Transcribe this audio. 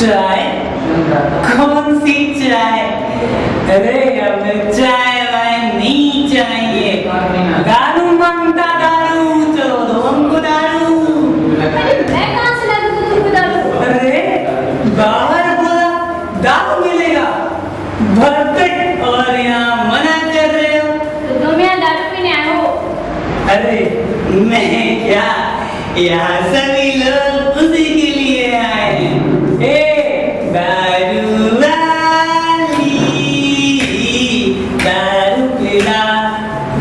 चाय कौन सी चाय अरे हमें चाय वाय नहीं चाहिए दारू माँगता दारू चलो दो हमको दारू। मैं कहाँ से ला दूँ तुमको दारू? अरे बाहर बोला दारू मिलेगा। भरपेट और यहाँ मना कर रहे हो। तो तुम यहाँ दारू पीने आए हो? अरे मैं क्या यहाँ सभी लोग